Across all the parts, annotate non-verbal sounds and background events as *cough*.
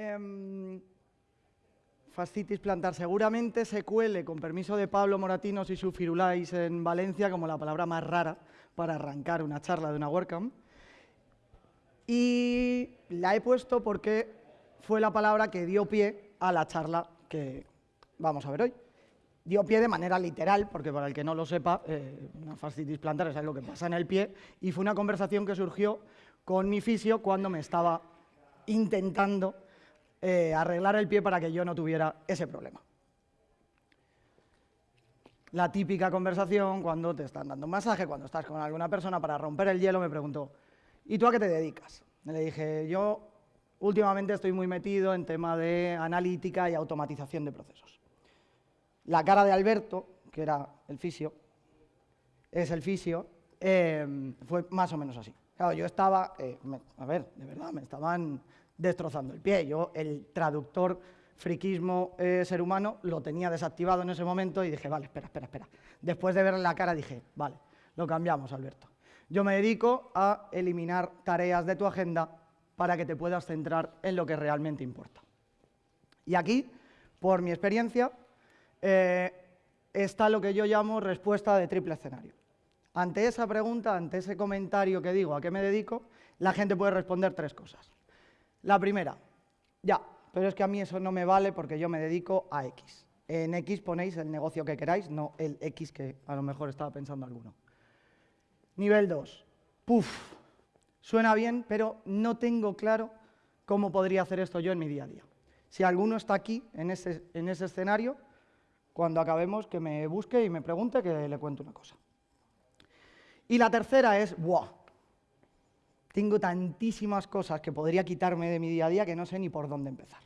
Em, fascitis plantar seguramente se cuele, con permiso de Pablo Moratinos y su Firulais en Valencia, como la palabra más rara para arrancar una charla de una WordCamp. Y la he puesto porque fue la palabra que dio pie a la charla que vamos a ver hoy. Dio pie de manera literal, porque para el que no lo sepa, eh, una fascitis plantar es algo que pasa en el pie, y fue una conversación que surgió con mi fisio cuando me estaba intentando eh, arreglar el pie para que yo no tuviera ese problema. La típica conversación cuando te están dando un masaje, cuando estás con alguna persona para romper el hielo, me preguntó, ¿y tú a qué te dedicas? Le dije, yo últimamente estoy muy metido en tema de analítica y automatización de procesos. La cara de Alberto, que era el fisio, es el fisio, eh, fue más o menos así. Claro, yo estaba, eh, a ver, de verdad, me estaban destrozando el pie. Yo el traductor friquismo eh, ser humano lo tenía desactivado en ese momento y dije, vale, espera, espera, espera. Después de verle la cara dije, vale, lo cambiamos, Alberto. Yo me dedico a eliminar tareas de tu agenda para que te puedas centrar en lo que realmente importa. Y aquí, por mi experiencia, eh, está lo que yo llamo respuesta de triple escenario. Ante esa pregunta, ante ese comentario que digo a qué me dedico, la gente puede responder tres cosas. La primera, ya, pero es que a mí eso no me vale porque yo me dedico a X. En X ponéis el negocio que queráis, no el X que a lo mejor estaba pensando alguno. Nivel 2, puf, suena bien, pero no tengo claro cómo podría hacer esto yo en mi día a día. Si alguno está aquí, en ese, en ese escenario, cuando acabemos, que me busque y me pregunte, que le cuente una cosa. Y la tercera es, ¡buah! Tengo tantísimas cosas que podría quitarme de mi día a día que no sé ni por dónde empezar.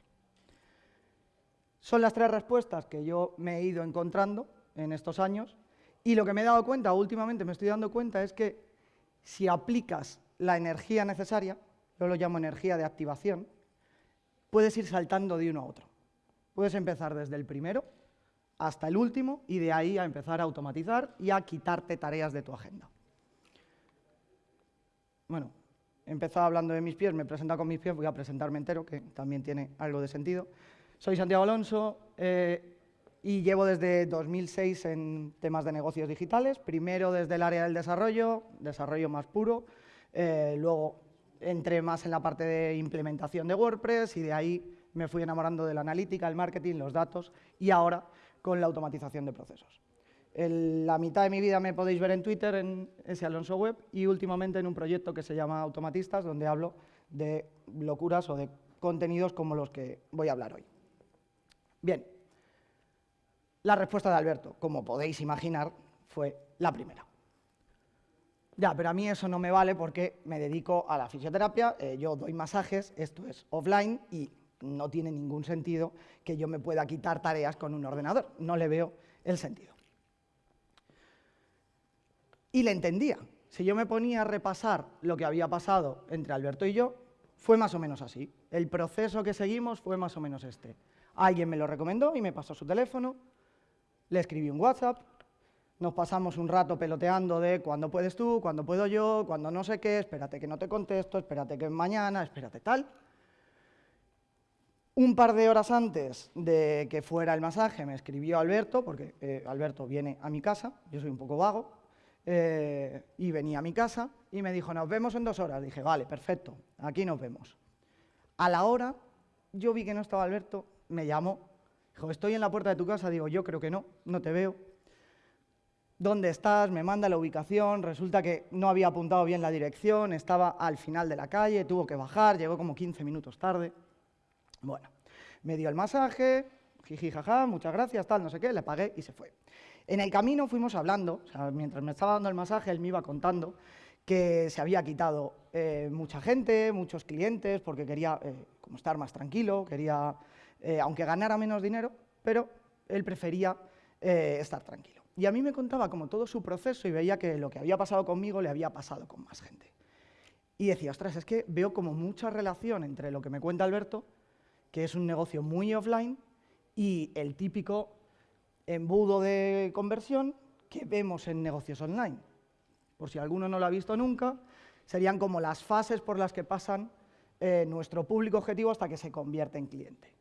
Son las tres respuestas que yo me he ido encontrando en estos años y lo que me he dado cuenta, últimamente me estoy dando cuenta, es que si aplicas la energía necesaria, yo lo llamo energía de activación, puedes ir saltando de uno a otro. Puedes empezar desde el primero hasta el último y de ahí a empezar a automatizar y a quitarte tareas de tu agenda. Bueno, empezado hablando de mis pies, me he presentado con mis pies, voy a presentarme entero, que también tiene algo de sentido. Soy Santiago Alonso eh, y llevo desde 2006 en temas de negocios digitales, primero desde el área del desarrollo, desarrollo más puro, eh, luego entré más en la parte de implementación de WordPress y de ahí me fui enamorando de la analítica, el marketing, los datos y ahora con la automatización de procesos la mitad de mi vida me podéis ver en Twitter, en ese Alonso Web, y últimamente en un proyecto que se llama Automatistas, donde hablo de locuras o de contenidos como los que voy a hablar hoy. Bien, la respuesta de Alberto, como podéis imaginar, fue la primera. Ya, pero a mí eso no me vale porque me dedico a la fisioterapia, eh, yo doy masajes, esto es offline y no tiene ningún sentido que yo me pueda quitar tareas con un ordenador, no le veo el sentido y le entendía. Si yo me ponía a repasar lo que había pasado entre Alberto y yo, fue más o menos así. El proceso que seguimos fue más o menos este. Alguien me lo recomendó y me pasó su teléfono, le escribí un WhatsApp, nos pasamos un rato peloteando de cuándo puedes tú, cuándo puedo yo, cuándo no sé qué, espérate que no te contesto, espérate que mañana, espérate tal. Un par de horas antes de que fuera el masaje me escribió Alberto, porque eh, Alberto viene a mi casa, yo soy un poco vago, eh, y venía a mi casa y me dijo, nos vemos en dos horas. Dije, vale, perfecto, aquí nos vemos. A la hora, yo vi que no estaba Alberto, me llamó, dijo, estoy en la puerta de tu casa, digo, yo creo que no, no te veo. ¿Dónde estás? Me manda la ubicación, resulta que no había apuntado bien la dirección, estaba al final de la calle, tuvo que bajar, llegó como 15 minutos tarde. Bueno, me dio el masaje, jiji, jaja, muchas gracias, tal, no sé qué, le pagué y se fue. En el camino fuimos hablando, mientras me estaba dando el masaje, él me iba contando que se había quitado eh, mucha gente, muchos clientes, porque quería eh, como estar más tranquilo, quería, eh, aunque ganara menos dinero, pero él prefería estar tranquilo. Y a mí me contaba como todo su proceso y veía que lo que había pasado conmigo le había pasado con más gente. Y decía, ostras, es que veo como mucha relación entre lo que me cuenta Alberto, que es un negocio muy offline, y el típico embudo de conversión que vemos en negocios online. Por si alguno no lo ha visto nunca, serían como las fases por las que pasan eh, nuestro público objetivo hasta que se convierte en cliente.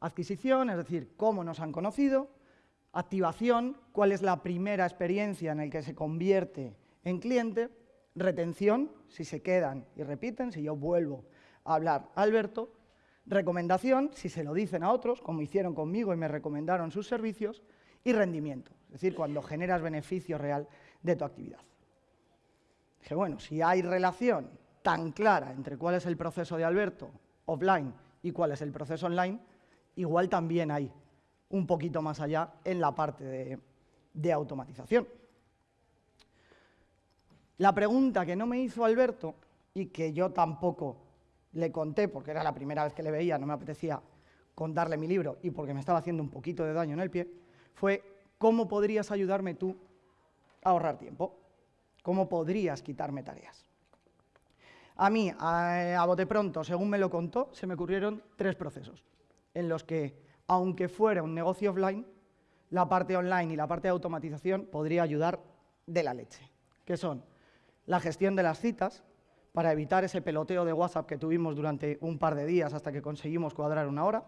Adquisición, es decir, cómo nos han conocido. Activación, cuál es la primera experiencia en la que se convierte en cliente. Retención, si se quedan y repiten, si yo vuelvo a hablar Alberto. Recomendación, si se lo dicen a otros, como hicieron conmigo y me recomendaron sus servicios. Y rendimiento, es decir, cuando generas beneficio real de tu actividad. Dije, bueno, si hay relación tan clara entre cuál es el proceso de Alberto offline y cuál es el proceso online, igual también hay un poquito más allá en la parte de, de automatización. La pregunta que no me hizo Alberto y que yo tampoco le conté, porque era la primera vez que le veía, no me apetecía contarle mi libro y porque me estaba haciendo un poquito de daño en el pie, fue ¿cómo podrías ayudarme tú a ahorrar tiempo? ¿Cómo podrías quitarme tareas? A mí, a, bote pronto, según me lo contó, se me ocurrieron tres procesos en los que, aunque fuera un negocio offline, la parte online y la parte de automatización podría ayudar de la leche, que son la gestión de las citas, para evitar ese peloteo de WhatsApp que tuvimos durante un par de días hasta que conseguimos cuadrar una hora,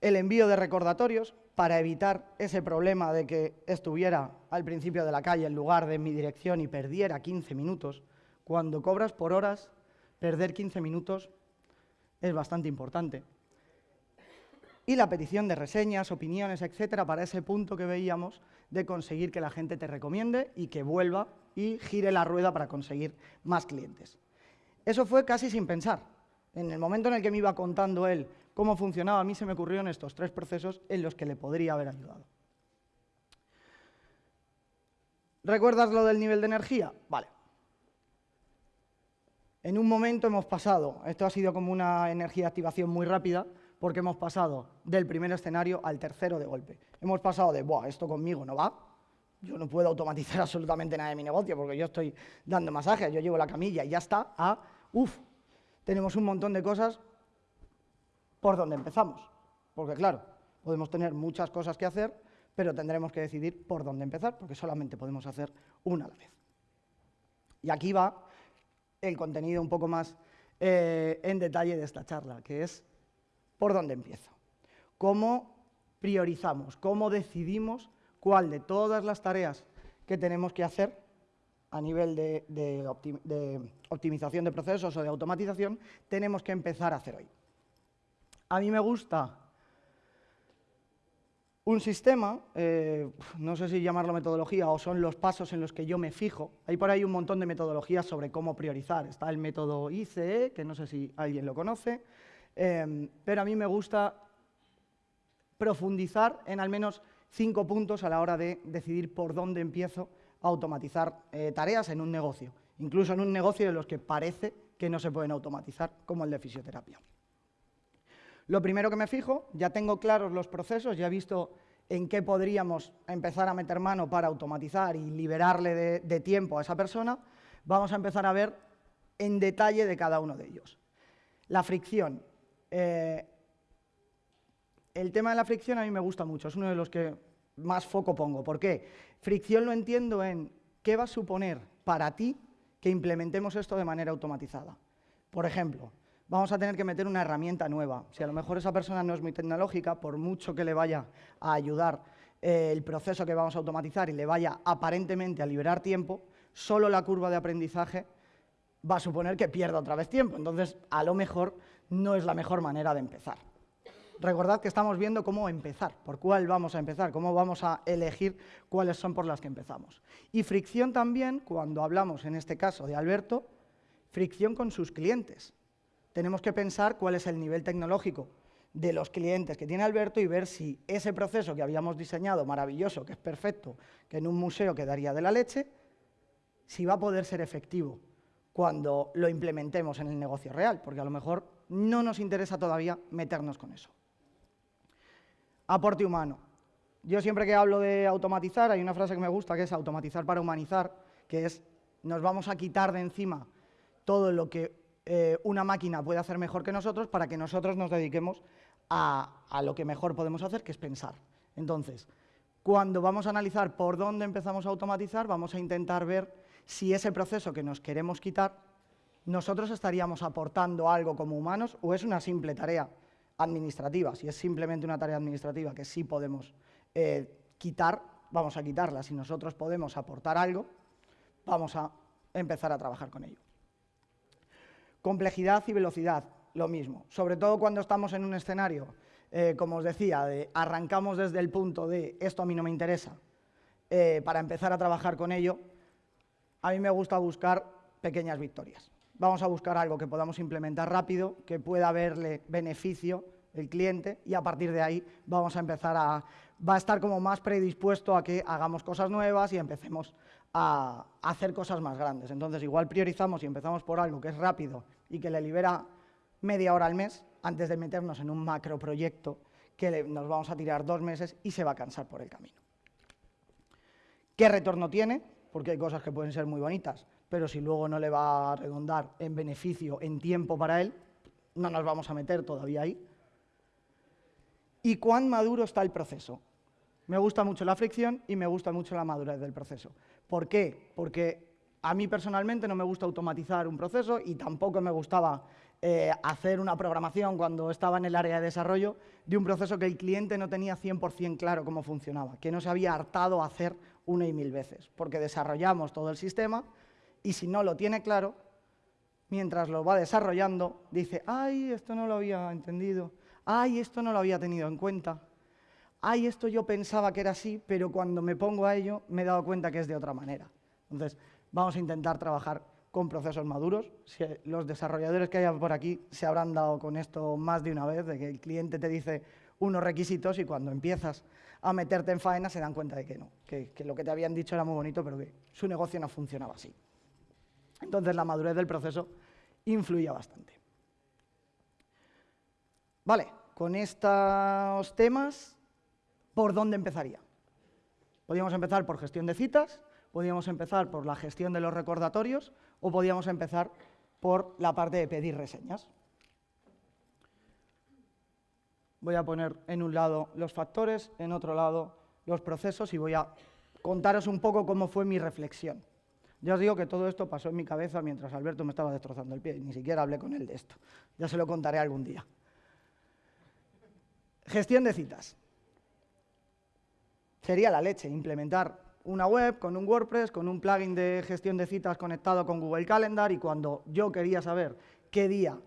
el envío de recordatorios para evitar ese problema de que estuviera al principio de la calle en lugar de mi dirección y perdiera 15 minutos cuando cobras por horas, perder 15 minutos es bastante importante. Y la petición de reseñas, opiniones, etcétera, para ese punto que veíamos de conseguir que la gente te recomiende y que vuelva y gire la rueda para conseguir más clientes. Eso fue casi sin pensar. En el momento en el que me iba contando él cómo funcionaba, a mí se me ocurrieron estos tres procesos en los que le podría haber ayudado. ¿Recuerdas lo del nivel de energía? Vale. En un momento hemos pasado, esto ha sido como una energía de activación muy rápida, porque hemos pasado del primer escenario al tercero de golpe. Hemos pasado de, Buah, esto conmigo no va, yo no puedo automatizar *laughs* absolutamente nada de mi negocio porque yo estoy dando masajes, yo llevo la camilla y ya está, a, uff, tenemos un montón de cosas por donde empezamos. Porque claro, podemos tener muchas cosas que hacer, pero tendremos que decidir por dónde empezar, porque solamente podemos hacer una a la vez. Y aquí va el contenido un poco más eh, en detalle de esta charla, que es por dónde empiezo. ¿Cómo priorizamos? ¿Cómo decidimos cuál de todas las tareas que tenemos que hacer a nivel de, optimización de procesos o de automatización tenemos que empezar a hacer hoy? A mí me gusta un sistema, eh, no sé si llamarlo metodología o son los pasos en los que yo me fijo. Hay por ahí un montón de metodologías sobre cómo priorizar. Está el método ICE, que no sé si alguien lo conoce, em, pero a mí me gusta profundizar en al menos cinco puntos a la hora de decidir por dónde empiezo a automatizar eh, tareas en un negocio, incluso en un negocio de los que parece que no se pueden automatizar, como el de fisioterapia. Lo primero que me fijo, ya tengo claros los procesos, ya he visto en qué podríamos empezar a meter mano para automatizar y liberarle de, tiempo a esa persona, vamos a empezar a ver en detalle de cada uno de ellos. La fricción. Eh, el tema de la fricción a mí me gusta mucho, es uno de los que más foco pongo. ¿Por qué? Fricción lo entiendo en qué va a suponer para ti que implementemos esto de manera automatizada. Por ejemplo, vamos a tener que meter una herramienta nueva. Si a lo mejor esa persona no es muy tecnológica, por mucho que le vaya a ayudar eh, el proceso que vamos a automatizar y le vaya aparentemente a liberar tiempo, solo la curva de aprendizaje va a suponer que pierda otra vez tiempo. Entonces, a lo mejor no es la mejor manera de empezar. Recordad que estamos viendo cómo empezar, por cuál vamos a empezar, cómo vamos a elegir cuáles son por las que empezamos. Y fricción también, cuando hablamos en este caso de Alberto, fricción con sus clientes tenemos que pensar cuál es el nivel tecnológico de los clientes que tiene Alberto y ver si ese proceso que habíamos diseñado, maravilloso, que es perfecto, que en un museo quedaría de la leche, si va a poder ser efectivo cuando lo implementemos en el negocio real, porque a lo mejor no nos interesa todavía meternos con eso. Aporte humano. Yo siempre que hablo de automatizar, hay una frase que me gusta que es automatizar para humanizar, que es nos vamos a quitar de encima todo lo que eh, una máquina puede hacer mejor que nosotros para que nosotros nos dediquemos a, a lo que mejor podemos hacer, que es pensar. Entonces, cuando vamos a analizar por dónde empezamos a automatizar, vamos a intentar ver si ese proceso que nos queremos quitar nosotros estaríamos aportando algo como humanos o es una simple tarea administrativa. Si es simplemente una tarea administrativa que sí podemos eh, quitar, vamos a quitarla. Si nosotros podemos aportar algo, vamos a empezar a trabajar con ello. Complejidad y velocidad, lo mismo. Sobre todo cuando estamos en un escenario, eh, como os decía, de arrancamos desde el punto de esto a mí no me interesa, eh, para empezar a trabajar con ello, a mí me gusta buscar pequeñas victorias. Vamos a buscar algo que podamos implementar rápido, que pueda haberle beneficio el cliente y a partir de ahí vamos a empezar a... va a estar como más predispuesto a que hagamos cosas nuevas y empecemos a hacer cosas más grandes. Entonces, igual priorizamos y empezamos por algo que es rápido y que le libera media hora al mes antes de meternos en un macro proyecto que nos vamos a tirar dos meses y se va a cansar por el camino. ¿Qué retorno tiene? Porque hay cosas que pueden ser muy bonitas, pero si luego no le va a redondar en beneficio, en tiempo para él, no nos vamos a meter todavía ahí. ¿Y cuán maduro está el proceso? Me gusta mucho la fricción y me gusta mucho la madurez del proceso. ¿Por qué? Porque a mí personalmente no me gusta automatizar un proceso y tampoco me gustaba eh, hacer una programación cuando estaba en el área de desarrollo de un proceso que el cliente no tenía 100% claro cómo funcionaba, que no se había hartado a hacer una y mil veces, porque desarrollamos todo el sistema y si no lo tiene claro, mientras lo va desarrollando, dice, ay, esto no lo había entendido, ay, esto no lo había tenido en cuenta, ay, esto yo pensaba que era así, pero cuando me pongo a ello me he dado cuenta que es de otra manera. Entonces, vamos a intentar trabajar con procesos maduros. los desarrolladores que hay por aquí se habrán dado con esto más de una vez, de que el cliente te dice unos requisitos y cuando empiezas a meterte en faena se dan cuenta de que no, que, que lo que te habían dicho era muy bonito, pero que su negocio no funcionaba así. Entonces la madurez del proceso influye bastante. Vale, con estos temas, ¿por dónde empezaría? Podríamos empezar por gestión de citas, podríamos empezar por la gestión de los recordatorios o podríamos empezar por la parte de pedir reseñas. Voy a poner en un lado los factores, en otro lado los procesos y voy a contaros un poco cómo fue mi reflexión. Ya os digo que todo esto pasó en mi cabeza mientras Alberto me estaba destrozando el pie, ni siquiera hablé con él de esto. Ya se lo contaré algún día. Gestión de citas. Sería la leche implementar una web con un WordPress, con un plugin de gestión de citas conectado con Google Calendar y cuando yo quería saber qué día,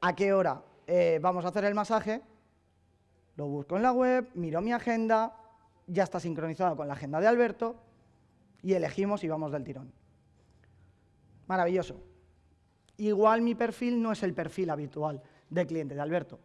a qué hora eh, vamos a hacer el masaje, lo busco en la web, miro mi agenda, ya está sincronizado con la agenda de Alberto y elegimos y vamos del tirón. Maravilloso. Igual mi perfil no es el perfil habitual de cliente de Alberto.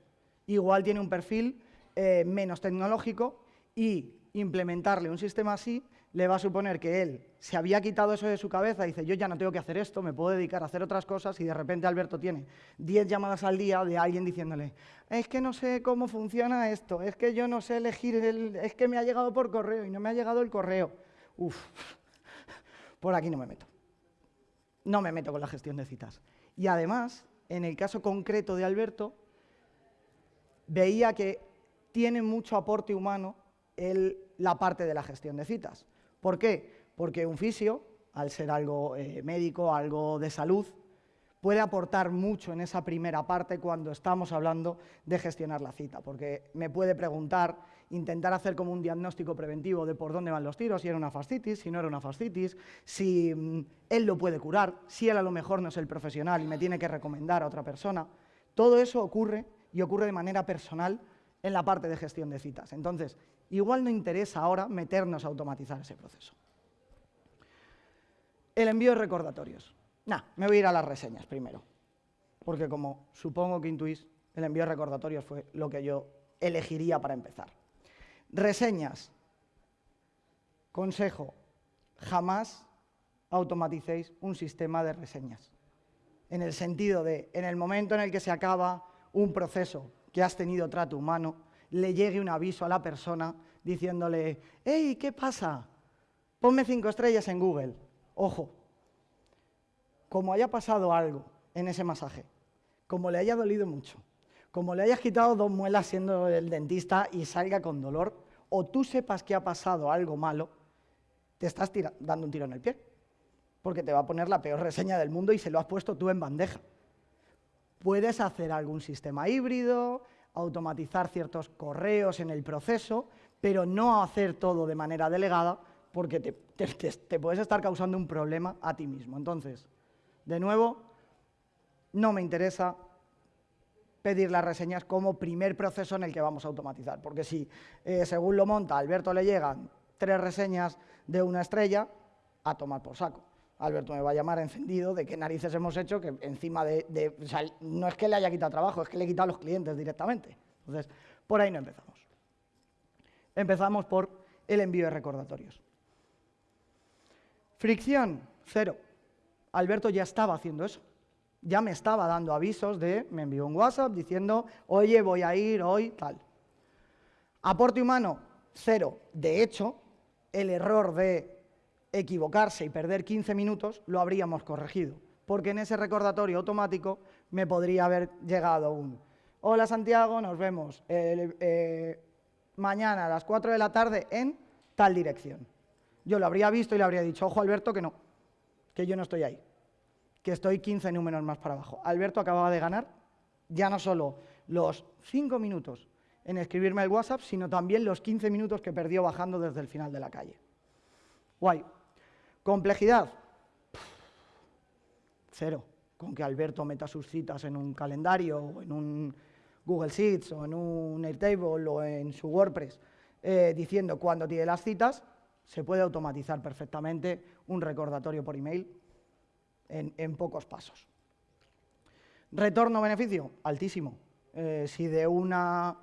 Igual tiene un perfil eh, menos tecnológico y implementarle un sistema así le va a suponer que él se había quitado eso de su cabeza y dice, yo ya no tengo que hacer esto, me puedo dedicar a hacer otras cosas y de repente Alberto tiene 10 llamadas al día de alguien diciéndole, es que no sé cómo funciona esto, es que yo no sé elegir, el, es que me ha llegado por correo y no me ha llegado el correo. Uf, *laughs* por aquí no me meto. No me meto con la gestión de citas. Y además, en el caso concreto de Alberto, veía que tiene mucho aporte humano la parte de la gestión de citas. ¿Por qué? Porque un fisio, al ser algo eh, médico, algo de salud, puede aportar mucho en esa primera parte cuando estamos hablando de gestionar la cita, porque me puede preguntar, intentar hacer como un diagnóstico preventivo de por dónde van los tiros, si era una fascitis, si no era una fascitis, si mm, él lo puede curar, si él a lo mejor no es el profesional y me tiene que recomendar a otra persona. Todo eso ocurre y ocurre de manera personal en la parte de gestión de citas. Entonces, igual no interesa ahora meternos a automatizar ese proceso. El envío de recordatorios. Nah, me voy a ir a las reseñas primero, porque como supongo que intuís, el envío de recordatorios fue lo que yo elegiría para empezar. Reseñas. Consejo, jamás automaticéis un sistema de reseñas. En el sentido de, en el momento en el que se acaba un proceso que has tenido trato humano, le llegue un aviso a la persona diciéndole, hey, ¿qué pasa? Ponme cinco estrellas en Google. Ojo, como haya pasado algo en ese masaje, como le haya dolido mucho, como le hayas quitado dos muelas siendo el dentista y salga con dolor, o tú sepas que ha pasado algo malo, te estás dando un tiro en el pie. porque te va a poner la peor reseña del mundo y se lo has puesto tú en bandeja. Puedes hacer algún sistema híbrido, automatizar ciertos correos en el proceso, pero no hacer todo de manera delegada porque te, puedes estar causando un problema a ti mismo. Entonces, de nuevo, no me interesa pedir las reseñas como primer proceso en el que vamos a automatizar, porque si, eh, según lo monta, Alberto le llegan tres reseñas de una estrella, a tomar por saco. Alberto me va a llamar encendido de qué narices hemos hecho, que encima de... no es que le haya quitado trabajo, es que le he quitado a los clientes directamente. Entonces, por ahí no empezamos. Empezamos por el envío de recordatorios. Fricción, cero. Alberto ya estaba haciendo eso. Ya me estaba dando avisos de, me envió un WhatsApp diciendo, oye, voy a ir hoy, tal. Aporte humano, cero. De hecho, el error de equivocarse y perder 15 minutos lo habríamos corregido, porque en ese recordatorio automático me podría haber llegado un hola Santiago, nos vemos eh, mañana a las 4 de la tarde en tal dirección. Yo lo habría visto y le habría dicho, ojo Alberto, que no, que yo no estoy ahí, que estoy 15 números más para abajo. Alberto acababa de ganar ya no solo los 5 minutos en escribirme el WhatsApp, sino también los 15 minutos que perdió bajando desde el final de la calle. Guay. Complejidad. Cero. Con que Alberto meta sus citas en un calendario o en un Google Sheets o en un Airtable o en su WordPress eh, diciendo cuándo tiene las citas, se puede automatizar perfectamente un recordatorio por email en, pocos pasos. Retorno-beneficio, altísimo. Eh, si de una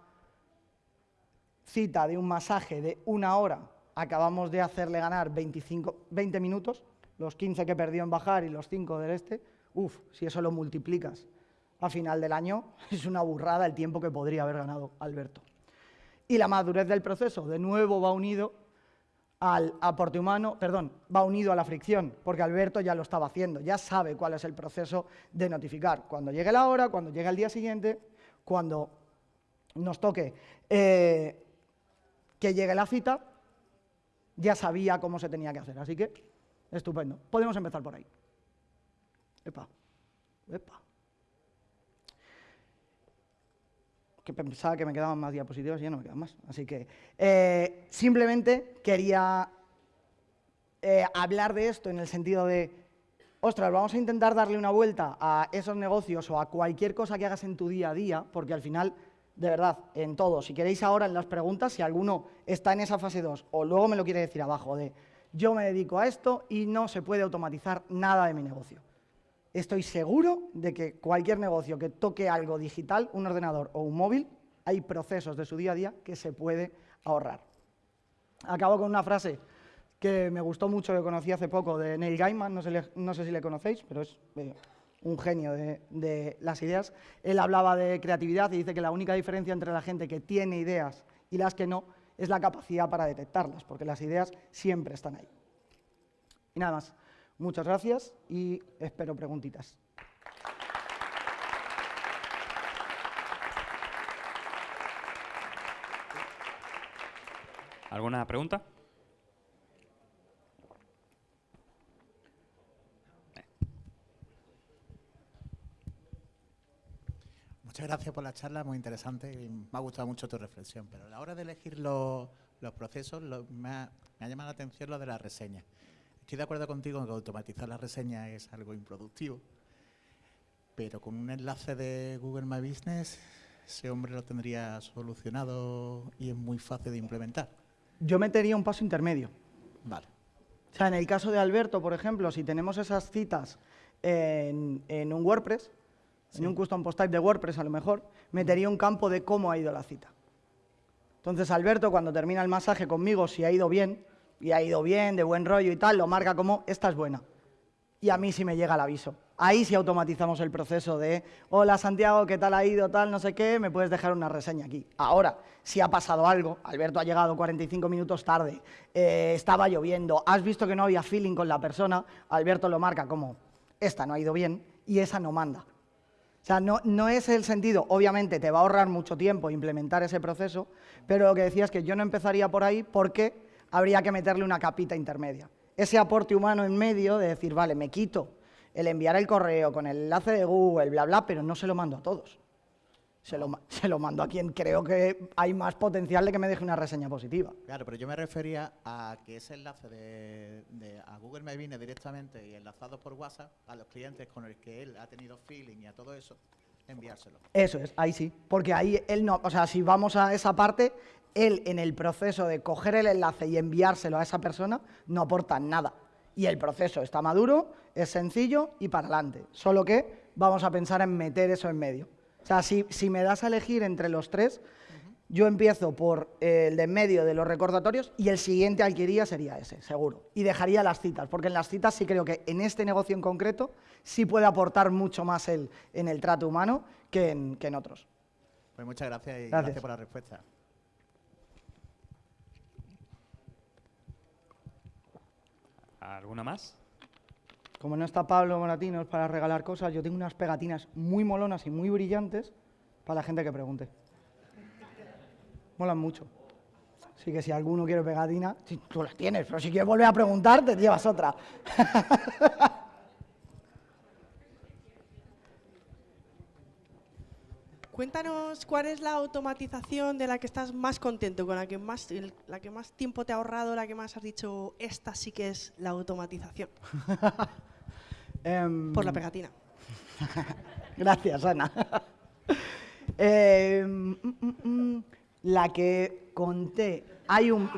cita, de un masaje de una hora, acabamos de hacerle ganar 25, 20 minutos, los 15 que perdió en bajar y los 5 del este, uff, si eso lo multiplicas a final del año, *laughs* es una burrada el tiempo que podría haber ganado Alberto. Y la madurez del proceso, de nuevo, va unido al aporte humano, perdón, va unido a la fricción, porque Alberto ya lo estaba haciendo, ya sabe cuál es el proceso de notificar. Cuando llegue la hora, cuando llegue el día siguiente, cuando nos toque eh, que llegue la cita, ya sabía cómo se tenía que hacer. Así que, estupendo. Podemos empezar por ahí. Epa, epa. Que pensaba que me quedaban más diapositivas y ya no me quedan más. Así que, eh, simplemente quería eh, hablar de esto en el sentido de, ostras, vamos a intentar darle una vuelta a esos negocios o a cualquier cosa que hagas en tu día a día, porque al final de verdad, en todo. Si queréis ahora en las preguntas, si alguno está en esa fase 2 o luego me lo quiere decir abajo de yo me dedico a esto y no se puede automatizar nada de mi negocio. Estoy seguro de que cualquier negocio que toque algo digital, un ordenador o un móvil, hay procesos de su día a día que se puede ahorrar. Acabo con una frase que me gustó mucho, que conocí hace poco, de Neil Gaiman, no sé, si le conocéis, pero es eh, un genio de, las ideas, él hablaba de creatividad y dice que la única diferencia entre la gente que tiene ideas y las que no es la capacidad para detectarlas, porque las ideas siempre están ahí. Y nada más. Muchas gracias y espero preguntitas. ¿Alguna pregunta? Muchas gracias por la charla, muy interesante y me ha gustado mucho tu reflexión. Pero a la hora de elegir los, procesos, me, ha, llamado la atención lo de la reseña. Estoy de acuerdo contigo en que automatizar la reseña es algo improductivo, pero con un enlace de Google My Business, ese hombre lo tendría solucionado y es muy fácil de implementar. Yo metería un paso intermedio. Vale. O sea, en el caso de Alberto, por ejemplo, si tenemos esas citas en, en un WordPress, en un custom post type de WordPress a lo mejor, metería un campo de cómo ha ido la cita. Entonces Alberto, cuando termina el masaje conmigo, si ha ido bien, y ha ido bien, de buen rollo y tal, lo marca como, esta es buena. Y a mí sí me llega el aviso. Ahí sí automatizamos el proceso de, hola Santiago, ¿qué tal ha ido? Tal, no sé qué, me puedes dejar una reseña aquí. Ahora, si ha pasado algo, Alberto ha llegado 45 minutos tarde, eh, estaba lloviendo, has visto que no había feeling con la persona, Alberto lo marca como, esta no ha ido bien y esa no manda. O sea, no, es el sentido, obviamente te va a ahorrar mucho tiempo implementar ese proceso, pero lo que decía es que yo no empezaría por ahí porque habría que meterle una capita intermedia. ese aporte humano en medio de decir, vale, me quito el enviar el correo con el enlace de Google, bla, bla, pero no se lo mando a todos. Se lo, *laughs* se lo mando a quien creo que hay más potencial de que me deje una reseña positiva. Claro, pero yo me refería a que ese enlace de, a Google me viene directamente y enlazado por WhatsApp a los clientes con los que él ha tenido feeling y a todo eso, enviárselo. Eso es, ahí sí, porque ahí él no, o sea, si vamos a esa parte, él en el proceso de coger el enlace y enviárselo a esa persona no aporta nada. Y el proceso está maduro, es sencillo y para adelante. Solo que vamos a pensar en meter eso en medio. O sea, si, me das a elegir entre los tres, yo empiezo por el de en medio de los recordatorios y el siguiente al que iría sería ese, seguro. Y dejaría las citas, porque en las citas sí creo que en este negocio en concreto sí puede aportar mucho más el, en el trato humano que en, que en otros. Pues muchas gracias y gracias por la respuesta. ¿Alguna más? como no está Pablo Moratinos para regalar cosas, yo tengo unas pegatinas muy molonas y muy brillantes para la gente que pregunte. Molan mucho. Así que si alguno quiere pegatina, tú las tienes, pero si quieres volver a preguntar, te llevas otra. *laughs* Cuéntanos cuál es la automatización de la que estás más contento, con la que más, la que más tiempo te ha ahorrado, la que más has dicho, esta sí que es la automatización. *laughs* Em, Por la pegatina. *laughs* Gracias, Ana. *laughs* Em, mm, mm, mm, la que conté, hay un...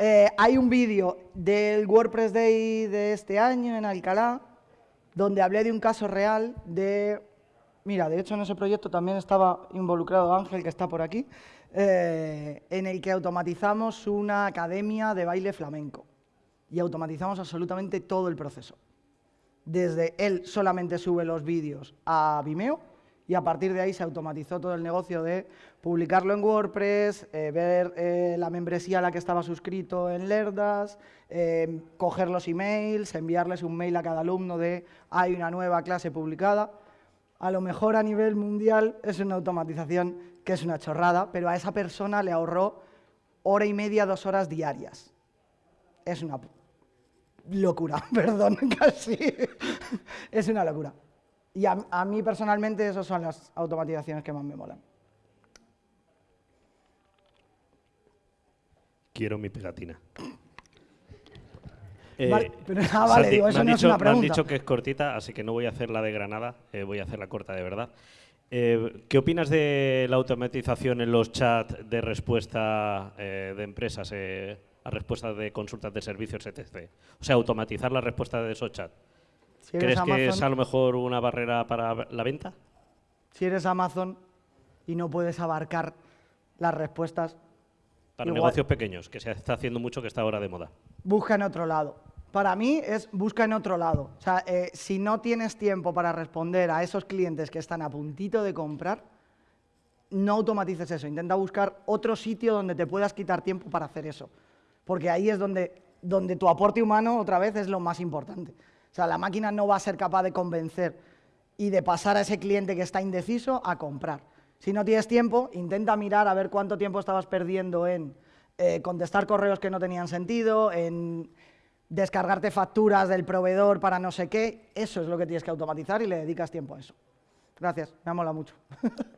Eh, hay un vídeo del WordPress Day de este año en Alcalá, donde hablé de un caso real de Mira, de hecho en ese proyecto también estaba involucrado Ángel, que está por aquí, eh, en el que automatizamos una academia de baile flamenco y automatizamos absolutamente todo el proceso. Desde él solamente sube los vídeos a Vimeo y a partir de ahí se automatizó todo el negocio de publicarlo en WordPress, eh, ver eh, la membresía a la que estaba suscrito en Lerdas, coger los emails, enviarles un mail a cada alumno de hay una nueva clase publicada a lo mejor a nivel mundial es una automatización que es una chorrada, pero a esa persona le ahorró hora y media, dos horas diarias. Es una locura, *laughs* perdón, *laughs* casi. es una locura. Y a, mí personalmente esas son las automatizaciones que más me molan. Quiero mi pegatina. Eh, ah, vale, digo, eso no es una pregunta. Me han dicho que es cortita, así que no voy a hacer la de Granada, eh, voy a hacer la corta de verdad. Eh, ¿Qué opinas de la automatización en los chats de respuesta de empresas a respuestas de consultas de servicios, etc.? O sea, automatizar la respuesta de esos chats. ¿Crees que es a lo mejor una barrera para la venta? Si eres Amazon y no puedes abarcar las respuestas... Para negocios pequeños, que se está haciendo mucho que está ahora de moda. Busca en otro lado para mí es busca en otro lado. O sea, eh, si no tienes tiempo para responder a esos clientes que están a puntito de comprar, no automatices eso. Intenta buscar otro sitio donde te puedas quitar tiempo para hacer eso. Porque ahí es donde, donde tu aporte humano, otra vez, es lo más importante. O sea, la máquina no va a ser capaz de convencer y de pasar a ese cliente que está indeciso a comprar. Si no tienes tiempo, intenta mirar a ver cuánto tiempo estabas perdiendo en eh, contestar correos que no tenían sentido, en descargarte facturas del proveedor para no sé qué, eso es lo que tienes que automatizar y le dedicas tiempo a eso. Gracias, me ha molado mucho. *laughs*